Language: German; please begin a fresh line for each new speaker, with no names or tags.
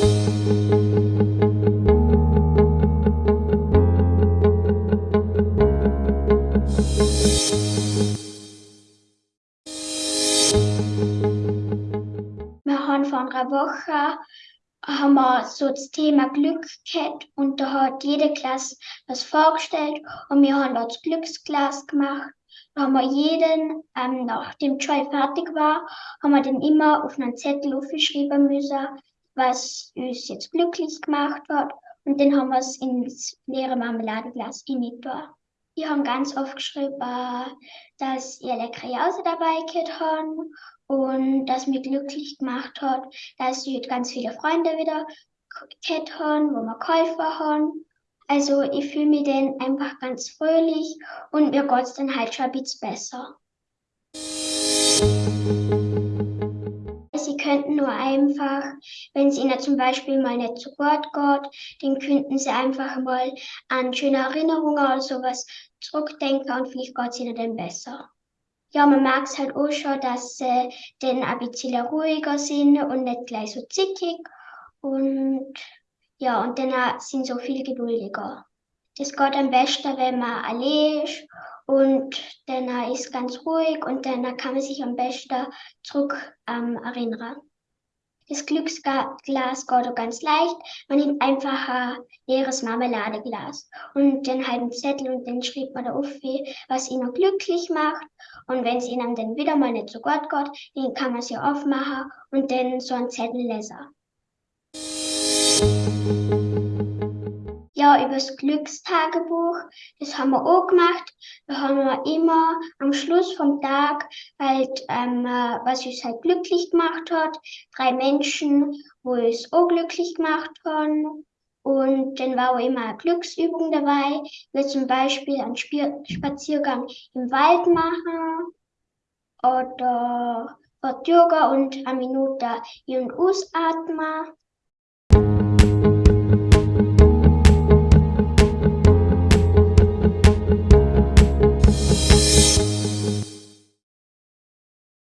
Wir haben vor einer Woche haben wir so das Thema Glück gehabt und da hat jede Klasse was vorgestellt und wir haben dort das Glücksglas gemacht. Da haben wir jeden, ähm, nachdem Schule fertig war, haben wir dann immer auf einen Zettel aufgeschrieben müssen, was uns jetzt glücklich gemacht hat und dann haben wir es ins leere Marmeladeglas hineingetan. Ich habe ganz oft geschrieben, dass ihr leckere Jause dabei gehabt haben und das mich glücklich gemacht hat, dass ich ganz viele Freunde wieder gehabt haben, wo wir geholfen haben. Also ich fühle mich dann einfach ganz fröhlich und mir geht es dann halt schon ein bisschen besser. Könnten nur einfach, wenn es ihnen zum Beispiel mal nicht so gut geht, dann könnten sie einfach mal an schöne Erinnerungen oder sowas zurückdenken und vielleicht geht es ihnen dann besser. Ja, man mag es halt auch schon, dass sie dann ein bisschen ruhiger sind und nicht gleich so zickig. Und ja, und dann sind sie so viel geduldiger. Das geht am besten, wenn man allein ist und dann ist ganz ruhig und dann kann man sich am besten zurück ähm, erinnern. Das Glücksglas geht auch ganz leicht. Man nimmt einfach ein leeres Marmeladeglas und den halben Zettel und dann schreibt man da auf, was ihn glücklich macht. Und wenn es ihnen dann wieder mal nicht so gut geht, dann kann man ja aufmachen und dann so einen Zettel lesen. Ja, über das Glückstagebuch, das haben wir auch gemacht. Da haben wir immer am Schluss vom Tag halt, ähm, was uns halt glücklich gemacht hat. Drei Menschen, wo es auch glücklich gemacht haben. Und dann war auch immer eine Glücksübung dabei, wie zum Beispiel einen Spaziergang im Wald machen oder Yoga und eine Minute in- und ausatmen.